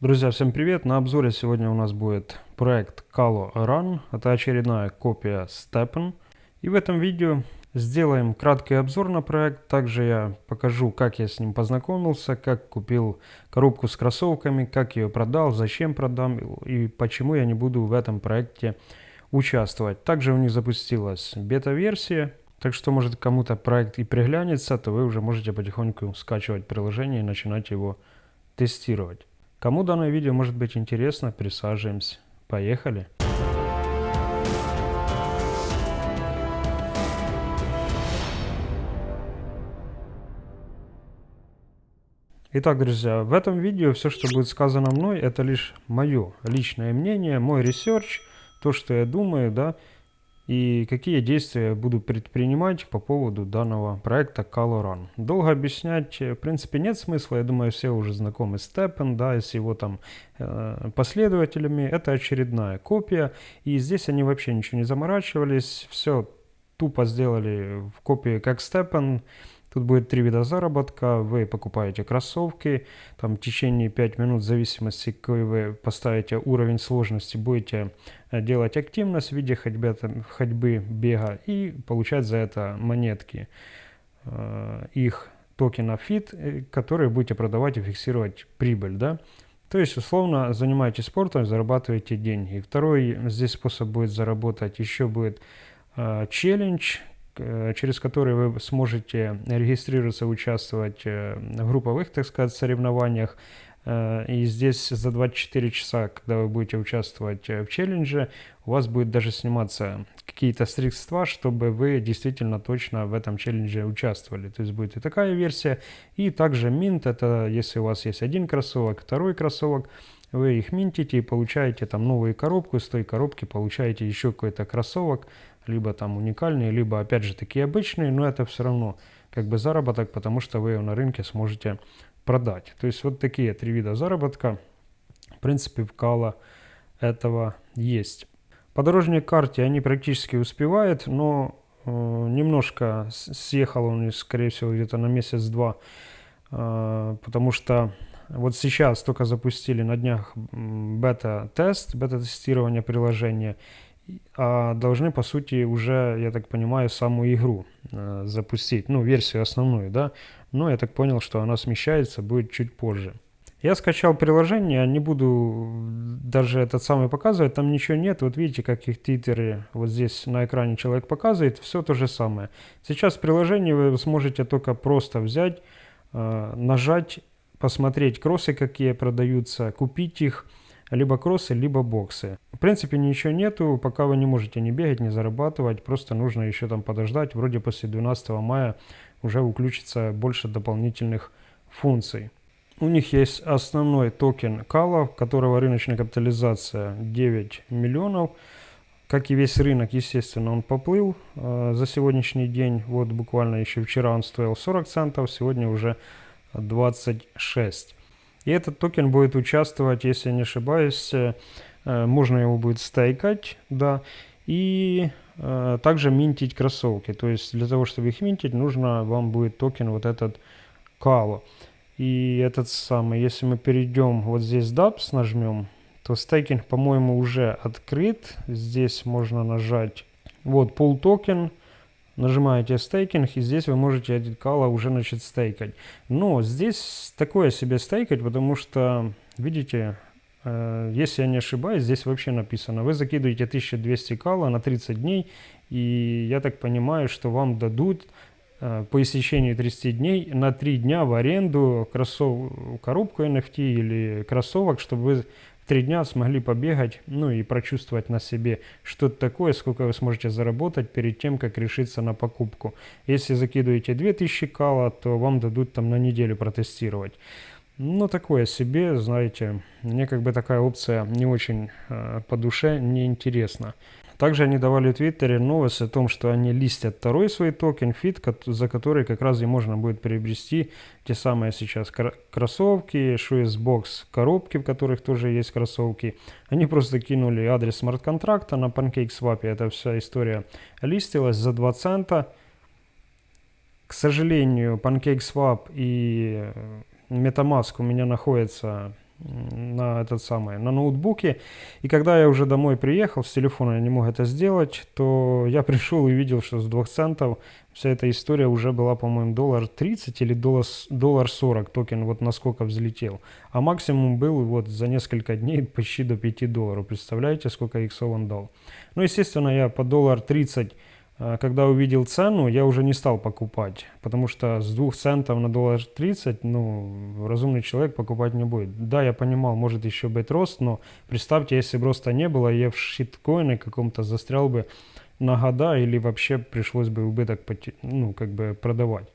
Друзья, всем привет! На обзоре сегодня у нас будет проект Calo Run. Это очередная копия Steppen. И в этом видео сделаем краткий обзор на проект. Также я покажу, как я с ним познакомился, как купил коробку с кроссовками, как ее продал, зачем продам и почему я не буду в этом проекте участвовать. Также у них запустилась бета-версия. Так что, может, кому-то проект и приглянется, то вы уже можете потихоньку скачивать приложение и начинать его тестировать. Кому данное видео может быть интересно, присаживаемся. Поехали! Итак, друзья, в этом видео все, что будет сказано мной, это лишь мое личное мнение, мой research, то, что я думаю, да, и какие действия буду предпринимать по поводу данного проекта Calo Run. Долго объяснять, в принципе, нет смысла. Я думаю, все уже знакомы с STEPN, да, с его там э, последователями. Это очередная копия, и здесь они вообще ничего не заморачивались. Все тупо сделали в копии как Steppen. Тут будет три вида заработка. Вы покупаете кроссовки, там в течение 5 минут, в зависимости, какой вы поставите уровень сложности, будете э, делать активность в виде ходьбы, ходьбы бега и получать за это монетки. Э, их токена FIT, э, которые будете продавать и фиксировать прибыль. Да? То есть, условно, занимаетесь спортом, зарабатываете деньги. Второй здесь способ будет заработать, еще будет челлендж, через который вы сможете регистрироваться, участвовать э, в групповых, так сказать, соревнованиях. Э, и здесь за 24 часа, когда вы будете участвовать в челлендже, у вас будет даже сниматься какие-то средства, чтобы вы действительно точно в этом челлендже участвовали. То есть будет и такая версия. И также минт, это если у вас есть один кроссовок, второй кроссовок, вы их минтите и получаете там новую коробку, с той коробки получаете еще какой-то кроссовок, либо там уникальные, либо опять же такие обычные, но это все равно как бы заработок, потому что вы на рынке сможете продать. То есть вот такие три вида заработка, в принципе, в Кала этого есть. По дорожной карте они практически успевают, но э, немножко съехал он, скорее всего, где-то на месяц-два, э, потому что вот сейчас только запустили на днях бета-тест, бета-тестирование приложения, а должны, по сути, уже, я так понимаю, саму игру э, запустить, ну, версию основную, да, но я так понял, что она смещается, будет чуть позже. Я скачал приложение, не буду даже этот самый показывать, там ничего нет, вот видите, как их титры, вот здесь на экране человек показывает, все то же самое. Сейчас в приложении вы сможете только просто взять, э, нажать, посмотреть кроссы, какие продаются, купить их, либо кроссы, либо боксы. В принципе ничего нету, пока вы не можете не бегать, не зарабатывать, просто нужно еще там подождать, вроде после 12 мая уже включится больше дополнительных функций. У них есть основной токен Кала, которого рыночная капитализация 9 миллионов. Как и весь рынок, естественно, он поплыл э, за сегодняшний день. Вот буквально еще вчера он стоил 40 центов, сегодня уже 26. И этот токен будет участвовать, если я не ошибаюсь, э, можно его будет стейкать, да, и э, также минтить кроссовки. То есть для того, чтобы их минтить, нужно вам будет токен вот этот Calo. И этот самый, если мы перейдем вот здесь DApps нажмем, то стейкинг, по-моему, уже открыт. Здесь можно нажать вот пул токен, нажимаете стейкинг, и здесь вы можете этот Calo уже начать стейкать. Но здесь такое себе стейкать, потому что, видите, э, если я не ошибаюсь, здесь вообще написано, вы закидываете 1200 Calo на 30 дней, и я так понимаю, что вам дадут э, по истечении 30 дней на 3 дня в аренду кроссов... коробку NFT или кроссовок, чтобы вы три дня смогли побегать, ну и прочувствовать на себе что-то такое, сколько вы сможете заработать перед тем, как решиться на покупку. Если закидываете 2000 Calo, то вам дадут там на неделю протестировать. Ну, такое себе, знаете, мне как бы такая опция не очень э, по душе, не интересна. Также они давали в Твиттере новость о том, что они листят второй свой токен, FIT, за который как раз и можно будет приобрести те самые сейчас кроссовки, Shoesbox коробки, в которых тоже есть кроссовки. Они просто кинули адрес смарт-контракта на PancakeSwap, эта вся история листилась за 2 цента. К сожалению, PancakeSwap и MetaMask у меня находятся на этот самый, на ноутбуке. И когда я уже домой приехал, с телефона я не мог это сделать, то я пришел и видел, что с 2 центов вся эта история уже была, по-моему, доллар 30 или доллар, доллар 40 токен, вот насколько взлетел. А максимум был вот за несколько дней почти до 5 долларов. Представляете, сколько иксов он дал? Ну, естественно, я по доллар 30 а, когда увидел цену, я уже не стал покупать, потому что с 2 центов на доллар 30, ну, разумный человек покупать не будет. Да, я понимал, может еще быть рост, но представьте, если бы роста не было, я в шиткоине каком-то застрял бы на года или вообще пришлось бы убыток ну, как бы продавать.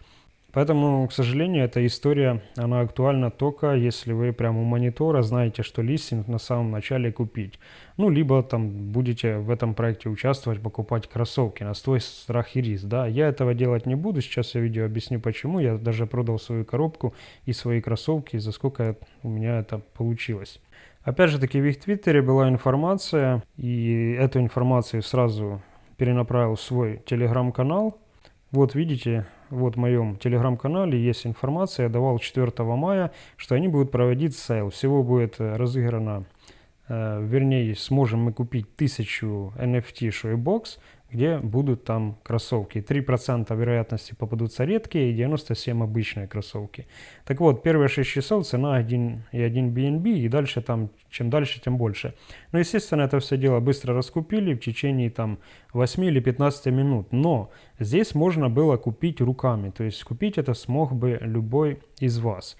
Поэтому, к сожалению, эта история, она актуальна только если вы прямо у монитора знаете, что листинг на самом начале купить. Ну, либо там будете в этом проекте участвовать, покупать кроссовки на свой страх и риск. Да, я этого делать не буду, сейчас я видео объясню почему. Я даже продал свою коробку и свои кроссовки, за сколько у меня это получилось. Опять же таки в их твиттере была информация, и эту информацию сразу перенаправил в свой телеграм-канал. Вот видите, вот в моем телеграм-канале есть информация, я давал 4 мая, что они будут проводить sale. Всего будет э, разыграно, вернее, сможем мы купить 1000 NFT Shoebox где будут там кроссовки. 3% вероятности попадутся редкие и 97 обычные кроссовки. Так вот, первые 6 часов цена 1 и 1 BNB, и дальше там, чем дальше, тем больше. Но, естественно, это все дело быстро раскупили в течение там 8 или 15 минут. Но здесь можно было купить руками, то есть купить это смог бы любой из вас.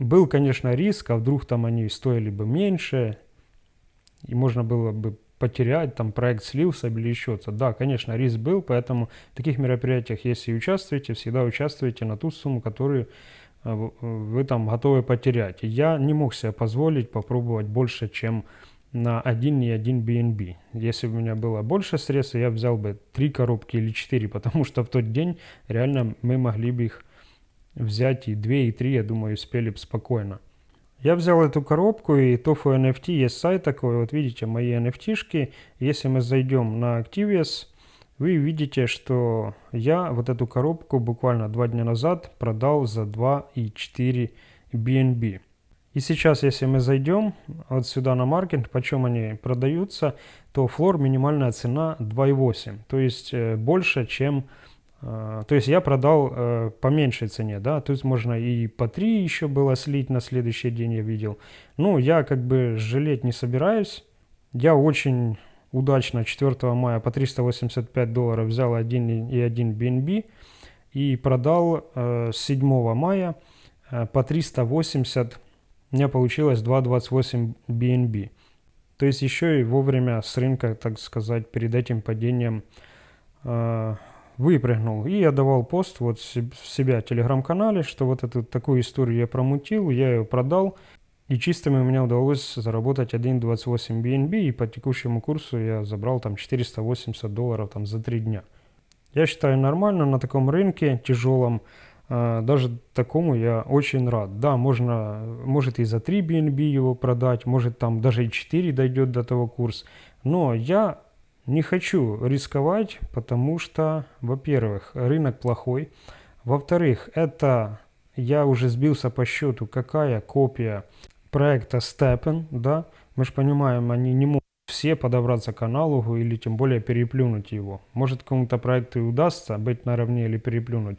Был, конечно, риск, а вдруг там они стоили бы меньше, и можно было бы потерять, там проект слился или еще что-то. Да, конечно, риск был, поэтому в таких мероприятиях, если участвуете, всегда участвуйте на ту сумму, которую э, вы там готовы потерять. Я не мог себе позволить попробовать больше, чем на один и один BNB. Если бы у меня было больше средств, я взял бы три коробки или четыре, потому что в тот день реально мы могли бы их взять и две, и три, я думаю, успели бы спокойно. Я взял эту коробку и Tofu NFT, есть сайт такой, вот видите мои NFT-шки. Если мы зайдем на Activius, вы видите, что я вот эту коробку буквально два дня назад продал за 2,4 BNB. И сейчас, если мы зайдем вот сюда на маркет, почем они продаются, то флор минимальная цена 2,8. То есть э, больше, чем то есть я продал э, по меньшей цене, да, то есть можно и по 3 еще было слить на следующий день, я видел. Ну, я как бы жалеть не собираюсь. Я очень удачно 4 мая по 385 долларов взял 1,1 BNB и продал э, 7 мая э, по 380, у меня получилось 2,28 BNB. То есть еще и вовремя с рынка, так сказать, перед этим падением э, выпрыгнул. И я давал пост вот в себя телеграм-канале, что вот эту такую историю я промутил, я ее продал. И чистыми у меня удалось заработать 1.28 BNB, и по текущему курсу я забрал там 480 долларов там за 3 дня. Я считаю нормально на таком рынке тяжелом, а, даже такому я очень рад. Да, можно, может и за 3 BNB его продать, может там даже и 4 дойдет до того курс. Но я не хочу рисковать, потому что, во-первых, рынок плохой. Во-вторых, это я уже сбился по счету, какая копия проекта Steppen, да. Мы же понимаем, они не могут все подобраться к аналогу или тем более переплюнуть его. Может кому-то проекту и удастся быть наравне или переплюнуть,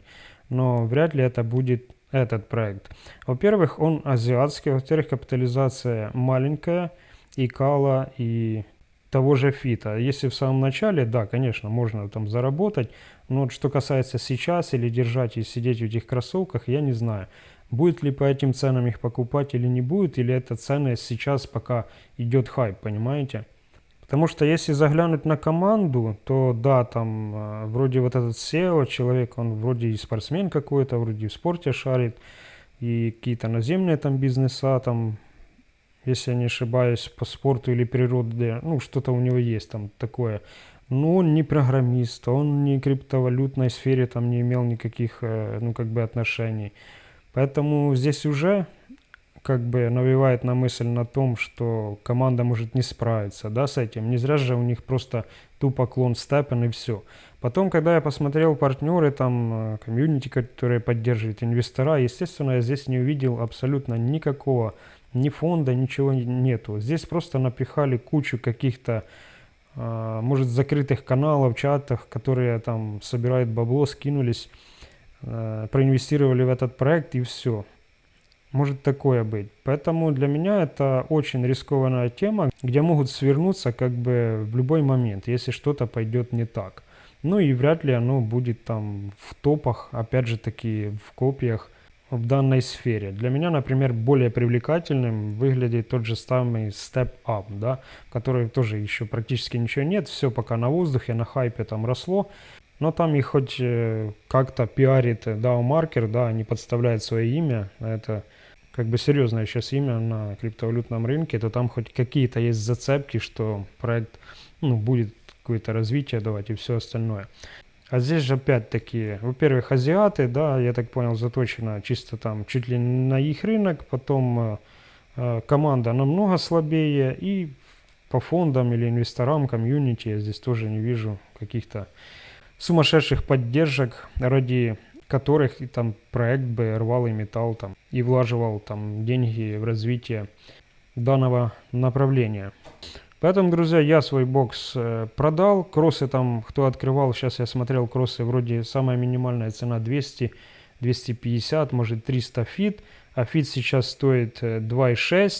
но вряд ли это будет этот проект. Во-первых, он азиатский, во-вторых, капитализация маленькая, и кала, и того же фита. Если в самом начале, да, конечно, можно там заработать, но вот что касается сейчас или держать и сидеть в этих кроссовках, я не знаю. Будет ли по этим ценам их покупать или не будет, или это цены сейчас пока идет хайп, понимаете? Потому что если заглянуть на команду, то да, там э, вроде вот этот SEO человек, он вроде и спортсмен какой-то, вроде в спорте шарит, и какие-то наземные там бизнеса, там если я не ошибаюсь, по спорту или природе, ну, что-то у него есть там такое. Но он не программист, он не криптовалютной сфере там не имел никаких, э, ну, как бы отношений. Поэтому здесь уже как бы навевает на мысль на том, что команда может не справиться, да, с этим. Не зря же у них просто тупо клон степен и все. Потом, когда я посмотрел партнеры, там, э, комьюнити, которые поддерживают инвестора, естественно, я здесь не увидел абсолютно никакого ни фонда, ничего нету. Здесь просто напихали кучу каких-то, э, может, закрытых каналов, чатах, которые там собирают бабло, скинулись, э, проинвестировали в этот проект и все. Может такое быть. Поэтому для меня это очень рискованная тема, где могут свернуться как бы в любой момент, если что-то пойдет не так. Ну и вряд ли оно будет там в топах, опять же таки в копиях в данной сфере. Для меня, например, более привлекательным выглядит тот же самый Step Up, да, который тоже еще практически ничего нет, все пока на воздухе, на хайпе там росло, но там и хоть э, как-то пиарит DAO маркер, да, не подставляет свое имя, это как бы серьезное сейчас имя на криптовалютном рынке, то там хоть какие-то есть зацепки, что проект ну, будет какое-то развитие давать и все остальное. А здесь же опять-таки, во-первых, азиаты, да, я так понял, заточена чисто там чуть ли на их рынок, потом э, э, команда намного слабее, и по фондам или инвесторам, комьюнити я здесь тоже не вижу каких-то сумасшедших поддержек, ради которых и там проект бы рвал и металл там и влаживал там деньги в развитие данного направления. Поэтому, друзья, я свой бокс э, продал. Кроссы там, кто открывал, сейчас я смотрел кроссы, вроде самая минимальная цена 200, 250, может 300 FIT. А FIT сейчас стоит 2,6 э,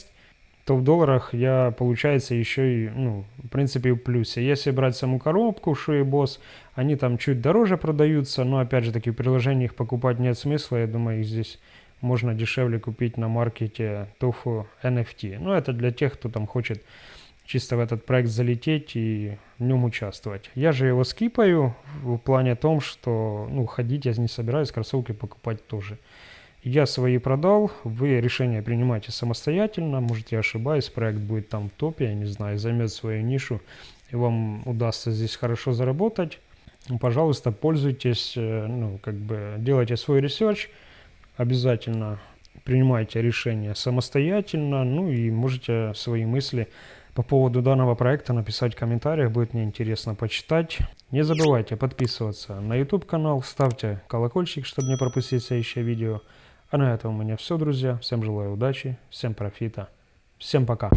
то в долларах я, получается, еще и, ну, в принципе, в плюсе. Если брать саму коробку Shoebox, они там чуть дороже продаются, но, опять же, таки, в приложении их покупать нет смысла. Я думаю, их здесь можно дешевле купить на маркете Tofu NFT. Но это для тех, кто там хочет чисто в этот проект залететь и в нем участвовать. Я же его скипаю в плане том, что ну, ходить я не собираюсь, кроссовки покупать тоже. Я свои продал, вы решение принимаете самостоятельно, может я ошибаюсь, проект будет там в топе, я не знаю, займет свою нишу, и вам удастся здесь хорошо заработать. Пожалуйста, пользуйтесь, э, ну, как бы делайте свой research, обязательно принимайте решение самостоятельно, ну и можете свои мысли по поводу данного проекта написать в комментариях, будет мне интересно почитать. Не забывайте подписываться на YouTube канал, ставьте колокольчик, чтобы не пропустить следующее видео. А на этом у меня все, друзья. Всем желаю удачи, всем профита, всем пока.